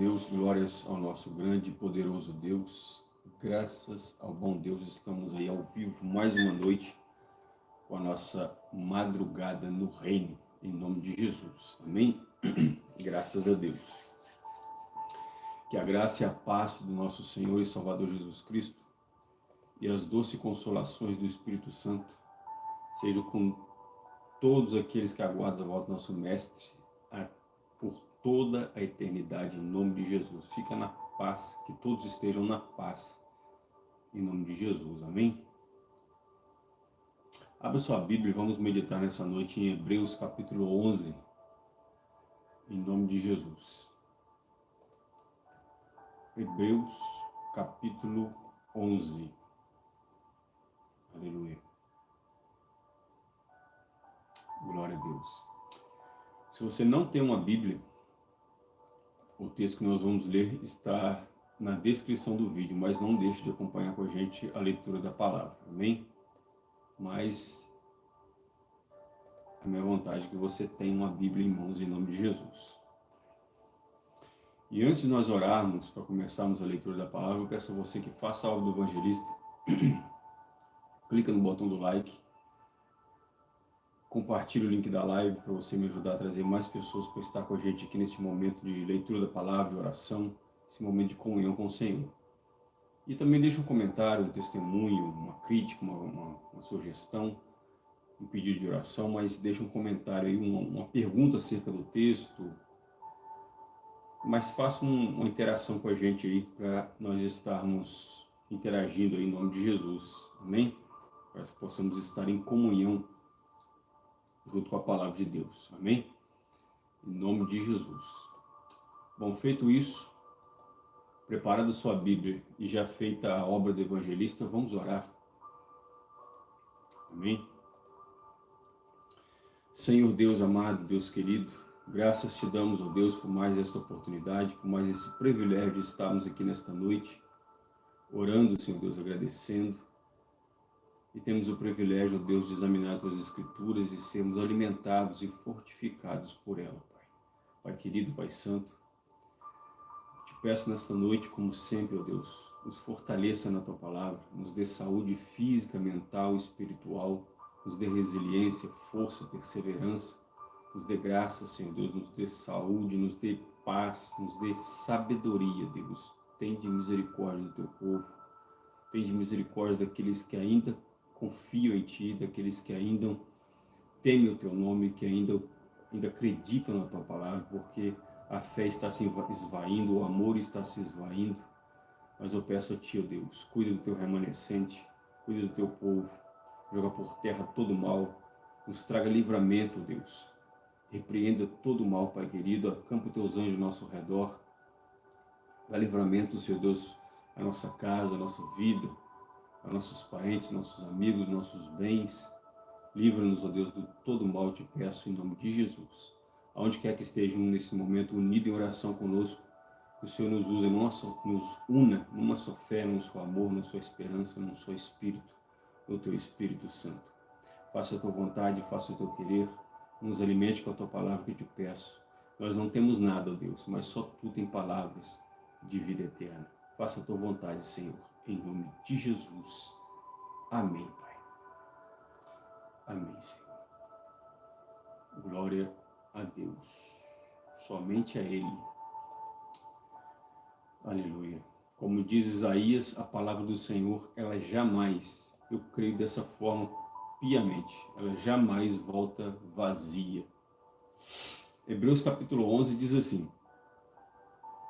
Deus, glórias ao nosso grande e poderoso Deus. Graças ao bom Deus, estamos aí ao vivo mais uma noite com a nossa madrugada no reino, em nome de Jesus. Amém? Graças a Deus. Que a graça e a paz do nosso Senhor e Salvador Jesus Cristo e as doces consolações do Espírito Santo sejam com todos aqueles que aguardam a volta do nosso Mestre por toda a eternidade, em nome de Jesus. Fica na paz, que todos estejam na paz, em nome de Jesus. Amém? Abra sua Bíblia e vamos meditar nessa noite em Hebreus capítulo 11, em nome de Jesus. Hebreus capítulo 11. Aleluia. Glória a Deus. Se você não tem uma Bíblia, o texto que nós vamos ler está na descrição do vídeo, mas não deixe de acompanhar com a gente a leitura da palavra, amém? Mas a minha vontade é que você tenha uma Bíblia em mãos em nome de Jesus. E antes de nós orarmos, para começarmos a leitura da palavra, eu peço a você que faça a obra do evangelista, clica no botão do like, Compartilhe o link da live para você me ajudar a trazer mais pessoas para estar com a gente aqui nesse momento de leitura da palavra, de oração, esse momento de comunhão com o Senhor. E também deixe um comentário, um testemunho, uma crítica, uma, uma, uma sugestão, um pedido de oração, mas deixe um comentário aí, uma, uma pergunta acerca do texto, mas faça um, uma interação com a gente aí para nós estarmos interagindo aí em nome de Jesus. Amém? Para que possamos estar em comunhão junto com a palavra de Deus. Amém? Em nome de Jesus. Bom, feito isso, preparada sua Bíblia e já feita a obra do evangelista, vamos orar. Amém? Senhor Deus amado, Deus querido, graças te damos, ó Deus, por mais esta oportunidade, por mais esse privilégio de estarmos aqui nesta noite, orando, Senhor Deus, agradecendo, e temos o privilégio, Deus, de examinar as tuas escrituras e sermos alimentados e fortificados por ela, Pai. Pai querido, Pai santo, te peço nesta noite, como sempre, ó Deus, nos fortaleça na tua palavra, nos dê saúde física, mental, espiritual, nos dê resiliência, força, perseverança, nos dê graça, Senhor Deus, nos dê saúde, nos dê paz, nos dê sabedoria, Deus. Tem de misericórdia do teu povo, tem de misericórdia daqueles que ainda confiam em Ti, daqueles que ainda temem o Teu nome, que ainda, ainda acreditam na Tua palavra, porque a fé está se esvaindo, o amor está se esvaindo. Mas eu peço a Ti, ó Deus, cuida do Teu remanescente, cuida do Teu povo, joga por terra todo o mal, nos traga livramento, Deus. Repreenda todo o mal, Pai querido, acampa Teus anjos ao nosso redor, dá livramento, Senhor Deus, à nossa casa, à nossa vida, a nossos parentes, nossos amigos, nossos bens. Livra-nos, ó Deus, do todo mal, te peço, em nome de Jesus. Aonde quer que estejam nesse momento unidos em oração conosco, que o Senhor nos use, nos una numa só fé, num só amor, numa só esperança, num só Espírito, no Teu Espírito Santo. Faça a Tua vontade, faça o Teu querer, nos alimente com a Tua palavra que te peço. Nós não temos nada, ó Deus, mas só Tu tem palavras de vida eterna. Faça a Tua vontade, Senhor em nome de Jesus. Amém, Pai. Amém, Senhor. Glória a Deus. Somente a Ele. Aleluia. Como diz Isaías, a palavra do Senhor, ela jamais, eu creio dessa forma piamente, ela jamais volta vazia. Hebreus capítulo 11 diz assim,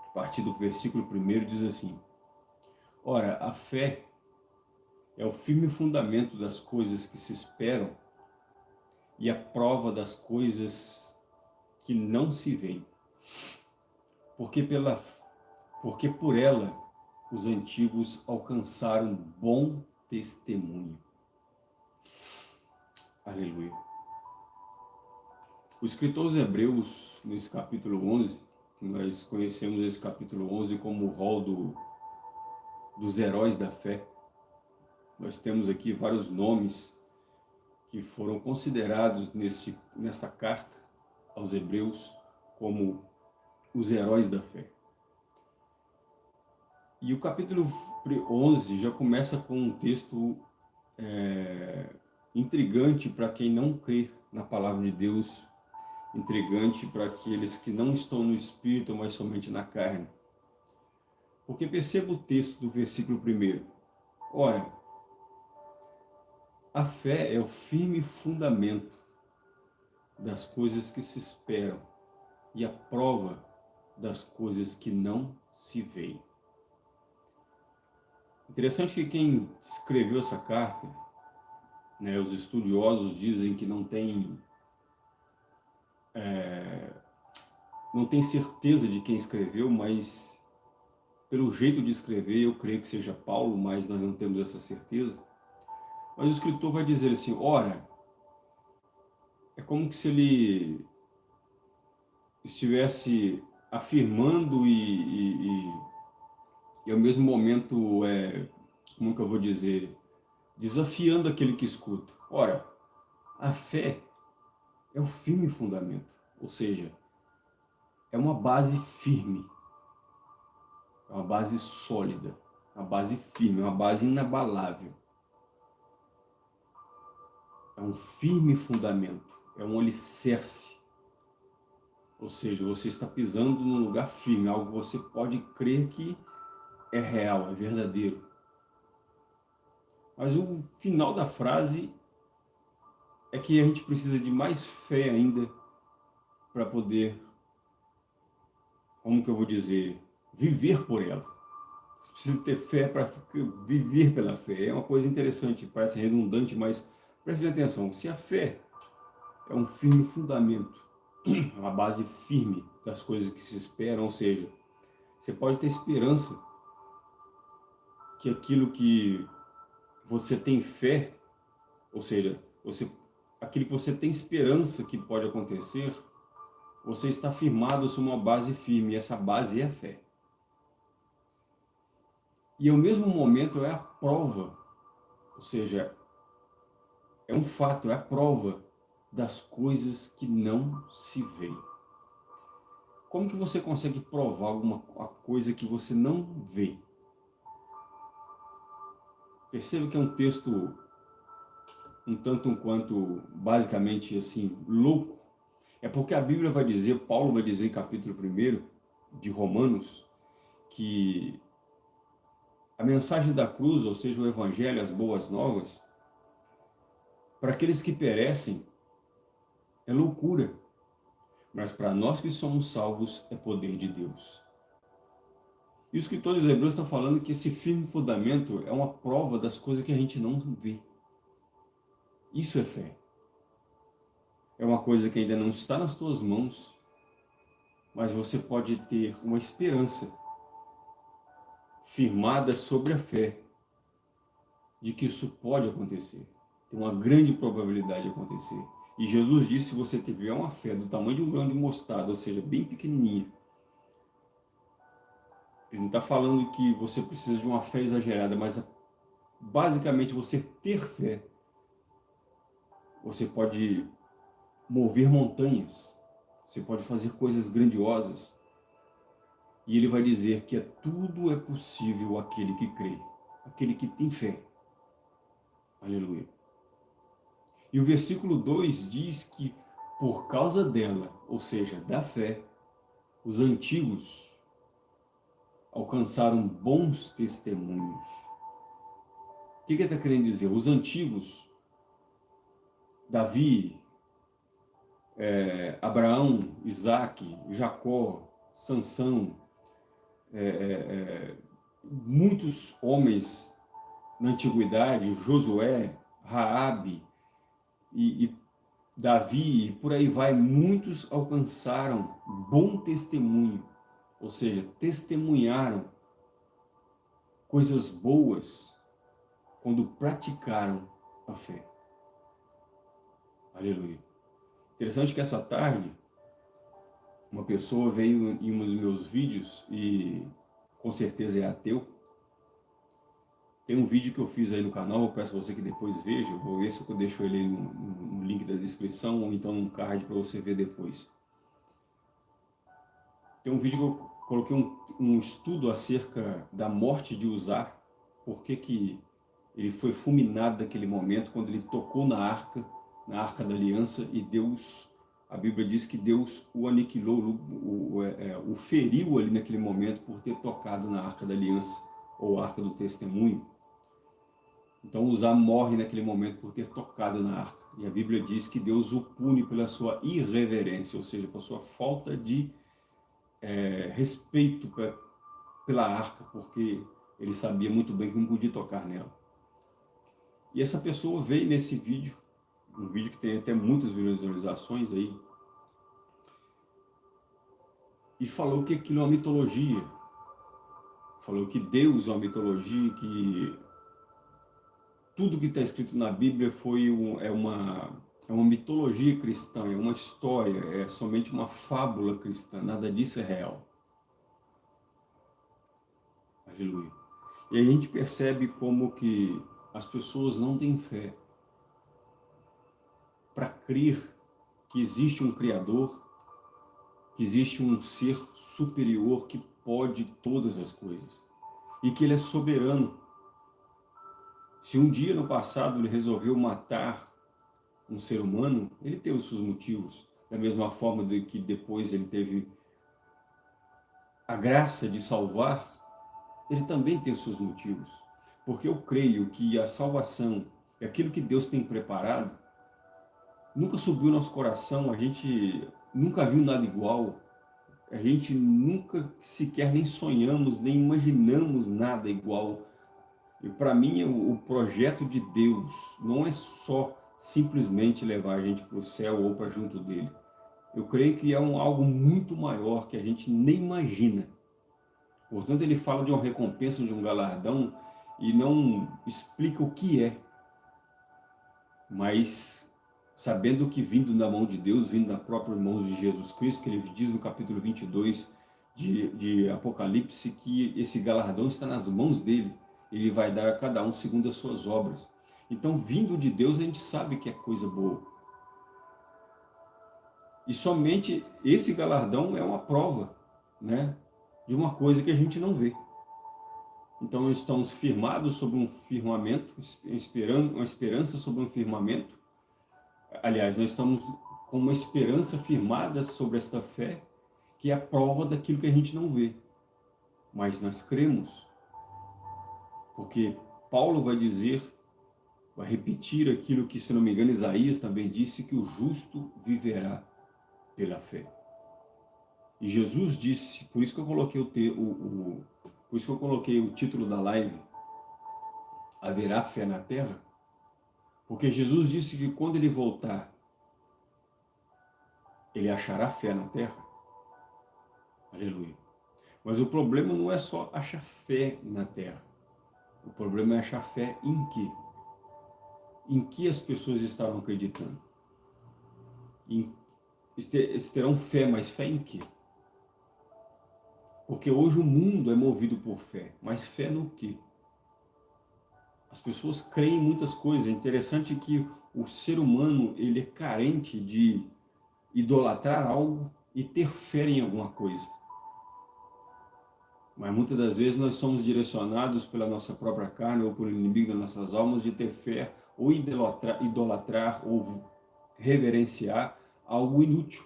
a partir do versículo 1 diz assim, Ora, a fé é o firme fundamento das coisas que se esperam e a prova das coisas que não se veem. Porque, pela, porque por ela os antigos alcançaram bom testemunho. Aleluia. O escritor aos Hebreus, nesse capítulo 11, nós conhecemos esse capítulo 11 como o rol do dos heróis da fé. Nós temos aqui vários nomes que foram considerados neste, nesta carta aos hebreus como os heróis da fé. E o capítulo 11 já começa com um texto é, intrigante para quem não crê na palavra de Deus, intrigante para aqueles que não estão no Espírito, mas somente na carne. Porque perceba o texto do versículo 1. Ora, a fé é o firme fundamento das coisas que se esperam e a prova das coisas que não se veem. Interessante que quem escreveu essa carta, né, os estudiosos dizem que não tem, é, não tem certeza de quem escreveu, mas pelo jeito de escrever, eu creio que seja Paulo, mas nós não temos essa certeza. Mas o escritor vai dizer assim, ora, é como se ele estivesse afirmando e, e, e, e ao mesmo momento, é, como que eu vou dizer, desafiando aquele que escuta. Ora, a fé é o firme fundamento, ou seja, é uma base firme, é uma base sólida, uma base firme, uma base inabalável. É um firme fundamento é um alicerce. Ou seja, você está pisando num lugar firme, algo que você pode crer que é real, é verdadeiro. Mas o final da frase é que a gente precisa de mais fé ainda para poder, como que eu vou dizer, viver por ela. Você precisa ter fé para viver pela fé. É uma coisa interessante, parece redundante, mas preste atenção. Se a fé é um firme fundamento, uma base firme das coisas que se esperam, ou seja, você pode ter esperança que aquilo que você tem fé, ou seja, você, aquilo que você tem esperança que pode acontecer, você está firmado sobre uma base firme, e essa base é a fé. E ao mesmo momento é a prova, ou seja, é um fato, é a prova das coisas que não se veem. Como que você consegue provar alguma coisa que você não vê? Perceba que é um texto um tanto um quanto, basicamente assim, louco. É porque a Bíblia vai dizer, Paulo vai dizer em capítulo 1 de Romanos, que a mensagem da cruz, ou seja, o Evangelho, as boas novas, para aqueles que perecem, é loucura. Mas para nós que somos salvos, é poder de Deus. E o escritor dos Hebreus está falando que esse firme fundamento é uma prova das coisas que a gente não vê. Isso é fé. É uma coisa que ainda não está nas tuas mãos, mas você pode ter uma esperança firmada sobre a fé de que isso pode acontecer. Tem uma grande probabilidade de acontecer. E Jesus disse, se você tiver uma fé do tamanho de um grão de mostarda, ou seja, bem pequenininha, ele não está falando que você precisa de uma fé exagerada, mas basicamente você ter fé, você pode mover montanhas, você pode fazer coisas grandiosas. E ele vai dizer que é, tudo é possível aquele que crê, aquele que tem fé. Aleluia. E o versículo 2 diz que por causa dela, ou seja, da fé, os antigos alcançaram bons testemunhos. O que, que ele está querendo dizer? Os antigos, Davi, é, Abraão, Isaac, Jacó, Sansão, é, é, é muitos homens na antiguidade, Josué, Raabe, e, e Davi, e por aí vai, muitos alcançaram bom testemunho, ou seja, testemunharam coisas boas quando praticaram a fé. Aleluia. Interessante que essa tarde, uma pessoa veio em um dos meus vídeos e com certeza é ateu, tem um vídeo que eu fiz aí no canal, eu peço você que depois veja, vou ver se eu deixo ele no, no link da descrição ou então no card para você ver depois. Tem um vídeo que eu coloquei um, um estudo acerca da morte de Uzar, por que que ele foi fulminado naquele momento, quando ele tocou na arca, na arca da aliança, e Deus, a Bíblia diz que Deus o aniquilou, o, o, é, o feriu ali naquele momento por ter tocado na arca da aliança, ou arca do testemunho. Então Uzá morre naquele momento por ter tocado na arca. E a Bíblia diz que Deus o pune pela sua irreverência, ou seja, pela sua falta de é, respeito pra, pela arca, porque ele sabia muito bem que não podia tocar nela. E essa pessoa veio nesse vídeo, um vídeo que tem até muitas visualizações aí, e falou que aquilo é uma mitologia. Falou que Deus é uma mitologia, que tudo que está escrito na Bíblia foi um, é, uma, é uma mitologia cristã, é uma história, é somente uma fábula cristã, nada disso é real. Aleluia. E a gente percebe como que as pessoas não têm fé para crer que existe um Criador, que existe um ser superior que pode todas as coisas e que Ele é soberano. Se um dia no passado Ele resolveu matar um ser humano, Ele teve os seus motivos, da mesma forma de que depois Ele teve a graça de salvar, Ele também tem os seus motivos. Porque eu creio que a salvação, aquilo que Deus tem preparado, nunca subiu nosso coração, a gente nunca viu nada igual, a gente nunca sequer nem sonhamos, nem imaginamos nada igual. E para mim o, projeto de Deus não é só simplesmente levar a gente para o céu ou para junto dele. Eu creio que é um, algo muito maior que a gente nem imagina. Portanto, ele fala de uma recompensa, de um galardão, e não explica o que é. Mas sabendo que vindo da mão de Deus, vindo da própria mão de Jesus Cristo, que ele diz no capítulo 22 de, de Apocalipse, que esse galardão está nas mãos dele. Ele vai dar a cada um segundo as suas obras. Então, vindo de Deus, a gente sabe que é coisa boa. E somente esse galardão é uma prova né, de uma coisa que a gente não vê. Então estamos firmados sobre um firmamento, esperando uma esperança sobre um firmamento. Aliás, nós estamos com uma esperança firmada sobre esta fé, que é a prova daquilo que a gente não vê. Mas nós cremos, porque Paulo vai dizer, vai repetir aquilo que, se não me engano, Isaías também disse, que o justo viverá pela fé. E Jesus disse, por isso que eu coloquei o, o, por isso que eu coloquei o título da live, Haverá fé na terra? Porque Jesus disse que quando ele voltar, ele achará fé na terra. Aleluia. Mas o problema não é só achar fé na terra. O problema é achar fé em quê? Em que as pessoas estavam acreditando? Em, eles terão fé, mas fé em quê? Porque hoje o mundo é movido por fé. Mas fé no quê? As pessoas creem em muitas coisas. É interessante que o ser humano ele é carente de idolatrar algo e ter fé em alguma coisa. Mas muitas das vezes nós somos direcionados pela nossa própria carne ou por inimigo das nossas almas de ter fé ou idolatrar, idolatrar ou reverenciar algo inútil,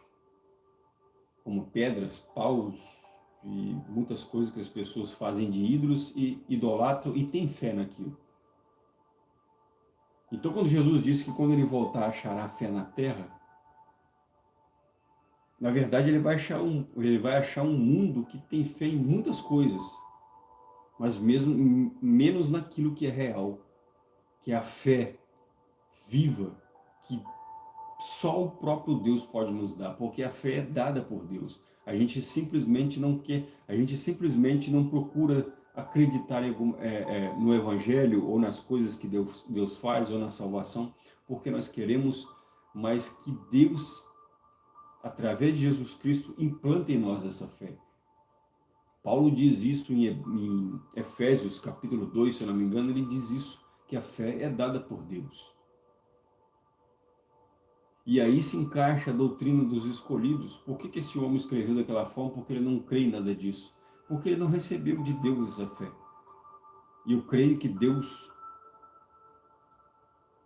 como pedras, paus, e muitas coisas que as pessoas fazem de ídolos e idolatram e têm fé naquilo. Então quando Jesus disse que quando ele voltar achará fé na terra, na verdade ele vai achar um, ele vai achar um mundo que tem fé em muitas coisas, mas mesmo menos naquilo que é real, que é a fé viva, que só o próprio Deus pode nos dar, porque a fé é dada por Deus. A gente simplesmente não quer, a gente simplesmente não procura acreditar é, é, no Evangelho ou nas coisas que Deus, Deus faz ou na salvação, porque nós queremos mais que Deus, através de Jesus Cristo, implante em nós essa fé. Paulo diz isso em, em Efésios capítulo 2, se eu não me engano, ele diz isso, que a fé é dada por Deus. E aí se encaixa a doutrina dos escolhidos. Por que, que esse homem escreveu daquela forma? Porque ele não crê em nada disso. Porque ele não recebeu de Deus essa fé. E eu creio que Deus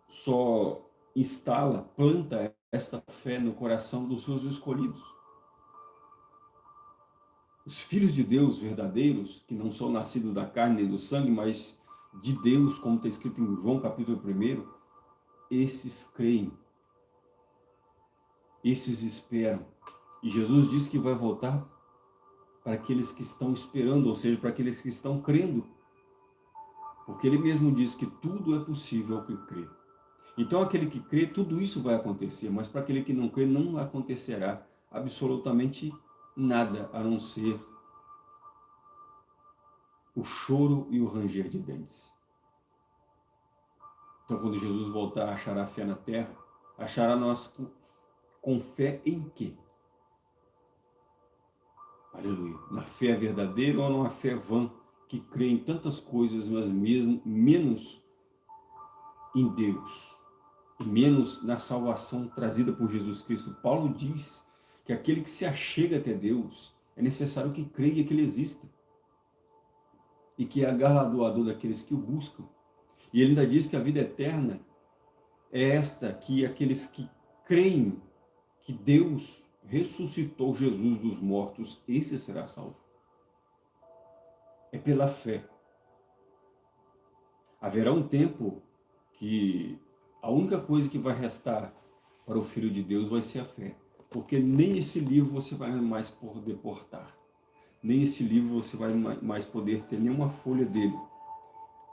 só instala, planta esta fé no coração dos seus escolhidos. Os filhos de Deus verdadeiros, que não são nascidos da carne nem do sangue, mas de Deus, como está escrito em João capítulo 1, esses creem, esses esperam. E Jesus disse que vai voltar para aqueles que estão esperando, ou seja, para aqueles que estão crendo. Porque ele mesmo diz que tudo é possível ao que crê. Então aquele que crê, tudo isso vai acontecer, mas para aquele que não crê, não acontecerá absolutamente nada, a não ser o choro e o ranger de dentes. Então quando Jesus voltar, achará fé na terra, achará nós com, com fé em quê? Aleluia. Na fé verdadeira ou numa fé vã, que crê em tantas coisas, mas mesmo, menos em Deus menos na salvação trazida por Jesus Cristo. Paulo diz que aquele que se achega até Deus, é necessário que creia que Ele exista. E que é galardoador daqueles que o buscam. E ele ainda diz que a vida eterna é esta, que aqueles que creem que Deus ressuscitou Jesus dos mortos, esse será salvo. É pela fé. Haverá um tempo que a única coisa que vai restar para o Filho de Deus vai ser a fé. Porque nem esse livro você vai mais poder portar. Nem esse livro você vai mais poder ter nenhuma folha dele.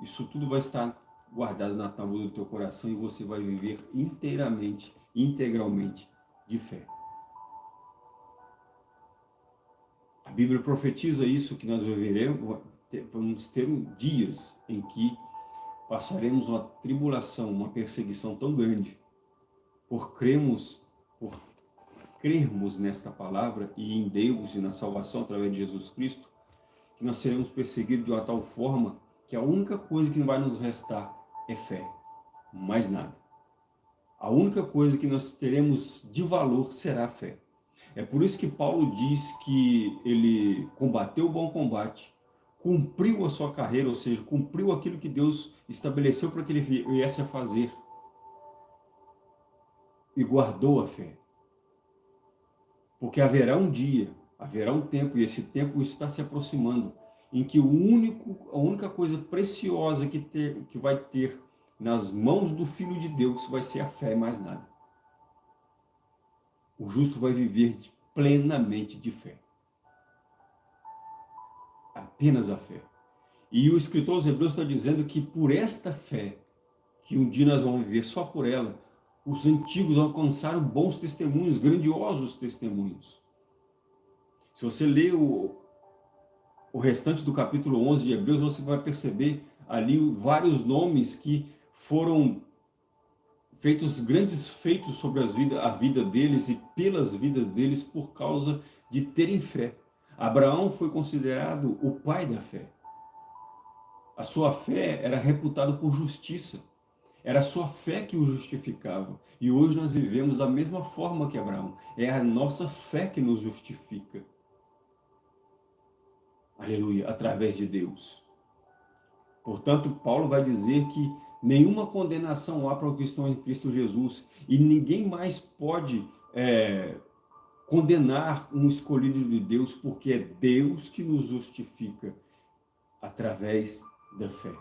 Isso tudo vai estar guardado na tábua do teu coração e você vai viver inteiramente, integralmente de fé. Bíblia profetiza isso, que nós viveremos, vamos ter dias em que passaremos uma tribulação, uma perseguição tão grande, por cremos, por crermos nesta palavra e em Deus e na salvação através de Jesus Cristo, que nós seremos perseguidos de uma tal forma que a única coisa que vai nos restar é fé, mais nada. A única coisa que nós teremos de valor será a fé. É por isso que Paulo diz que ele combateu o bom combate, cumpriu a sua carreira, ou seja, cumpriu aquilo que Deus estabeleceu para que ele viesse a fazer. E guardou a fé. Porque haverá um dia, haverá um tempo, e esse tempo está se aproximando, em que o único, a única coisa preciosa que, ter, que vai ter nas mãos do Filho de Deus vai ser a fé, mais nada. O justo vai viver plenamente de fé apenas a fé. E o escritor aos Hebreus está dizendo que por esta fé, que um dia nós vamos viver só por ela, os antigos alcançaram bons testemunhos, grandiosos testemunhos. Se você ler o, o restante do capítulo 11 de Hebreus, você vai perceber ali vários nomes que foram feitos grandes feitos sobre as vida, a vida deles e pelas vidas deles por causa de terem fé. Abraão foi considerado o pai da fé. A sua fé era reputada por justiça. Era a sua fé que o justificava. E hoje nós vivemos da mesma forma que Abraão. É a nossa fé que nos justifica. Aleluia, através de Deus. Portanto, Paulo vai dizer que nenhuma condenação há para os que estão em Cristo Jesus. E ninguém mais pode é, condenar um escolhido de Deus, porque é Deus que nos justifica através da fé.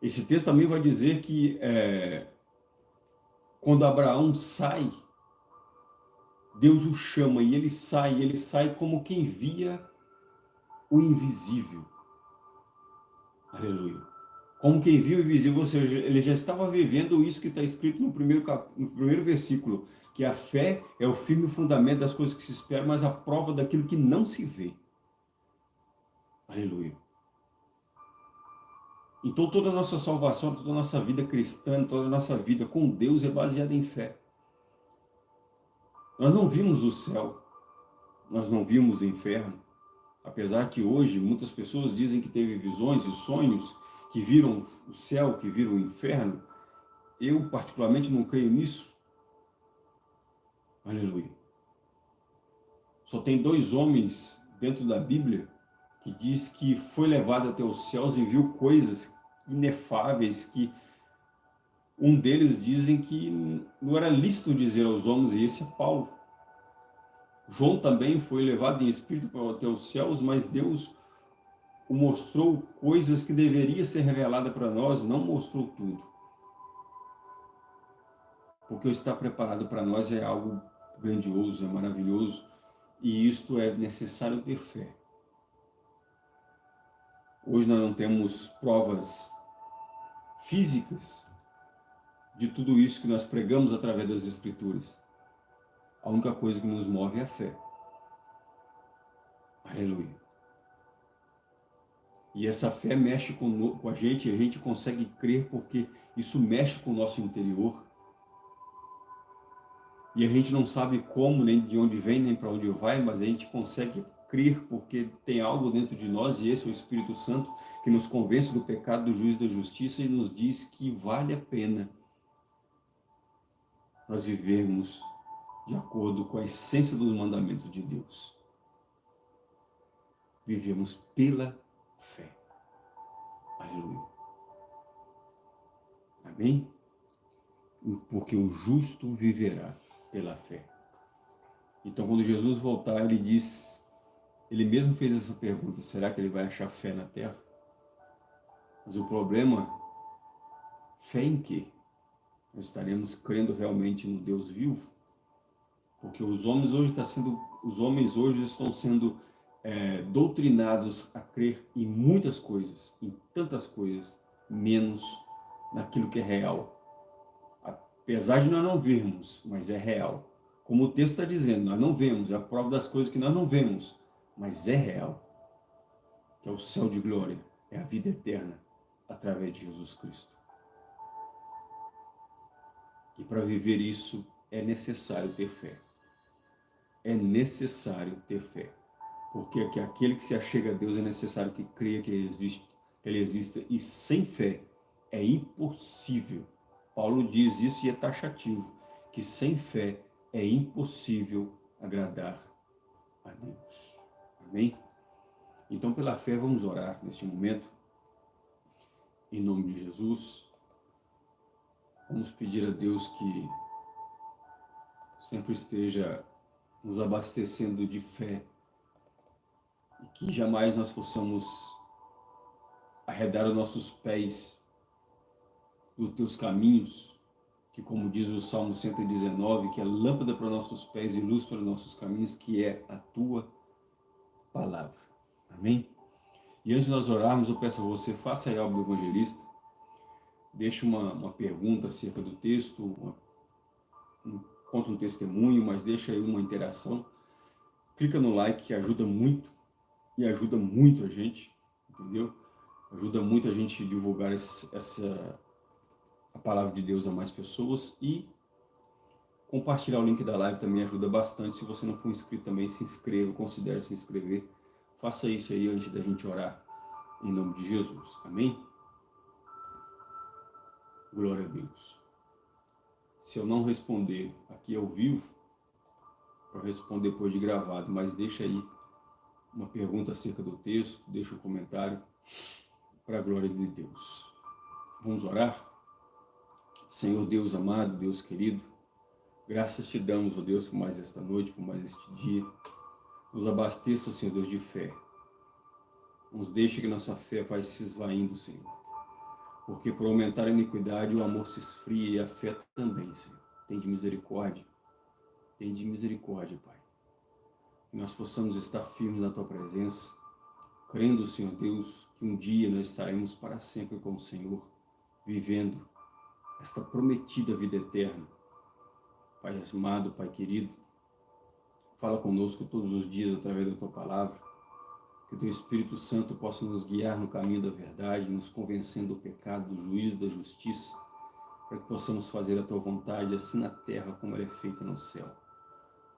Esse texto também vai dizer que é, quando Abraão sai, Deus o chama e ele sai, ele sai como quem via o invisível. Aleluia como quem viu invisível, ou seja, ele já estava vivendo isso que está escrito no primeiro, cap... no primeiro versículo, que a fé é o firme fundamento das coisas que se esperam, mas a prova daquilo que não se vê. Aleluia. Então toda a nossa salvação, toda a nossa vida cristã, toda a nossa vida com Deus é baseada em fé. Nós não vimos o céu, nós não vimos o inferno, apesar que hoje muitas pessoas dizem que teve visões e sonhos que viram o céu, que viram o inferno, eu particularmente não creio nisso. Aleluia. Só tem dois homens dentro da Bíblia que diz que foi levado até os céus e viu coisas inefáveis que um deles dizem que não era lícito dizer aos homens, e esse é Paulo. João também foi levado em espírito até os céus, mas Deus o mostrou coisas que deveria ser revelada para nós, não mostrou tudo. Porque o estar preparado para nós é algo grandioso, é maravilhoso, e isto é necessário ter fé. Hoje nós não temos provas físicas de tudo isso que nós pregamos através das Escrituras. A única coisa que nos move é a fé. Aleluia. E essa fé mexe com, com a gente, e a gente consegue crer porque isso mexe com o nosso interior. E a gente não sabe como, nem de onde vem, nem para onde vai, mas a gente consegue crer porque tem algo dentro de nós, e esse é o Espírito Santo, que nos convence do pecado, do juízo da justiça, e nos diz que vale a pena nós vivermos de acordo com a essência dos mandamentos de Deus. Vivemos pela fé. Aleluia. Amém? Porque o justo viverá pela fé. Então, quando Jesus voltar, ele diz, ele mesmo fez essa pergunta, será que ele vai achar fé na terra? Mas o problema, fé em quê? Nós estaremos crendo realmente no Deus vivo? Porque os homens hoje, está sendo, os homens hoje estão sendo é, doutrinados a crer em muitas coisas, em tantas coisas, menos naquilo que é real. Apesar de nós não vermos, mas é real. Como o texto está dizendo, nós não vemos, é a prova das coisas que nós não vemos, mas é real. Que é o céu de glória, é a vida eterna, através de Jesus Cristo. E para viver isso, é necessário ter fé. É necessário ter fé. Porque aquele que se achega a Deus é necessário que creia que ele existe, que ele exista. E sem fé é impossível. Paulo diz isso e é taxativo, que sem fé é impossível agradar a Deus. Amém? Então, pela fé, vamos orar neste momento. Em nome de Jesus. Vamos pedir a Deus que sempre esteja nos abastecendo de fé e que jamais nós possamos arredar os nossos pés dos teus caminhos, que como diz o Salmo 119, que é lâmpada para nossos pés e luz para nossos caminhos, que é a tua palavra. Amém? E antes de nós orarmos, eu peço a você, faça a obra do evangelista, deixe uma, uma pergunta acerca do texto, uma, um, conta um testemunho, mas deixa aí uma interação. Clica no like que ajuda muito e ajuda muito a gente, entendeu? Ajuda muito a gente divulgar esse, essa a palavra de Deus a mais pessoas e compartilhar o link da live também ajuda bastante. Se você não for inscrito também, se inscreva, considere se inscrever. Faça isso aí antes da gente orar, em nome de Jesus. Amém? Glória a Deus. Se eu não responder aqui ao vivo, eu respondo depois de gravado, mas deixa aí uma pergunta acerca do texto, deixa um comentário para a glória de Deus. Vamos orar? Senhor Deus amado, Deus querido, graças te damos, ó Deus, por mais esta noite, por mais este dia. Nos abasteça, Senhor Deus, de fé. Nos deixe que nossa fé vai se esvaindo, Senhor porque por aumentar a iniquidade o amor se esfria e a fé também, Senhor. Tem de misericórdia, tem de misericórdia, Pai. Que nós possamos estar firmes na Tua presença, crendo, Senhor Deus, que um dia nós estaremos para sempre com o Senhor, vivendo esta prometida vida eterna. Pai amado, Pai querido, fala conosco todos os dias através da Tua palavra, que o Teu Espírito Santo possa nos guiar no caminho da verdade, nos convencendo do pecado, do juízo, da justiça, para que possamos fazer a Tua vontade, assim na terra como ela é feita no céu.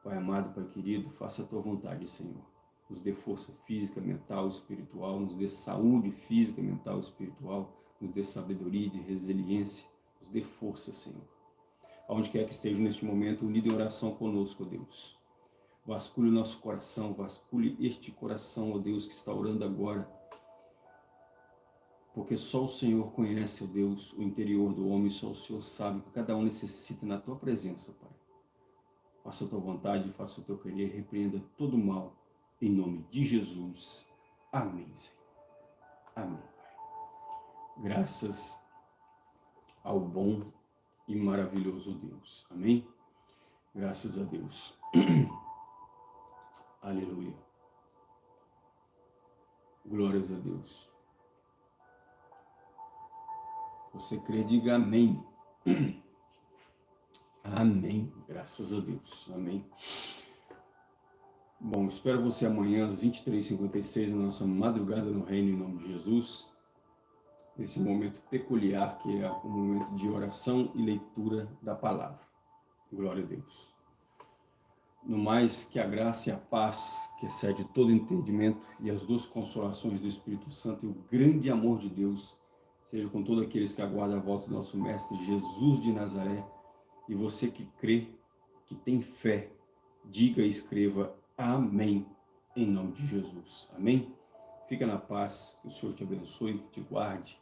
Pai amado, Pai querido, faça a Tua vontade, Senhor. Nos dê força física, mental, espiritual, nos dê saúde física, mental, espiritual, nos dê sabedoria e resiliência, nos dê força, Senhor. Aonde quer que esteja neste momento, unido em oração conosco, Deus Vasculhe o nosso coração, vasculhe este coração, ó Deus, que está orando agora. Porque só o Senhor conhece, ó Deus, o interior do homem, só o Senhor sabe o que cada um necessita na Tua presença, Pai. Faça a Tua vontade, faça o Teu querer, repreenda todo o mal, em nome de Jesus. Amém, Senhor. Amém, Pai. Graças ao bom e maravilhoso Deus. Amém? Graças a Deus. Aleluia. Glórias a Deus. Você crê, diga amém. Amém. Graças a Deus. Amém. Bom, espero você amanhã às 23h56 na nossa madrugada no reino em nome de Jesus. Nesse momento peculiar que é o momento de oração e leitura da palavra. Glória a Deus. No mais, que a graça e a paz, que excede todo entendimento, e as duas consolações do Espírito Santo e o grande amor de Deus, seja com todos aqueles que aguardam a volta do nosso Mestre Jesus de Nazaré, e você que crê, que tem fé, diga e escreva Amém, em nome de Jesus. Amém? Fica na paz, que o Senhor te abençoe, te guarde,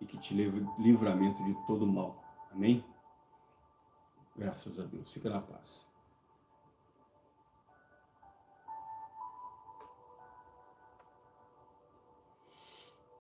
e que te leve livramento de todo mal. Amém? Graças a Deus. Fica na paz.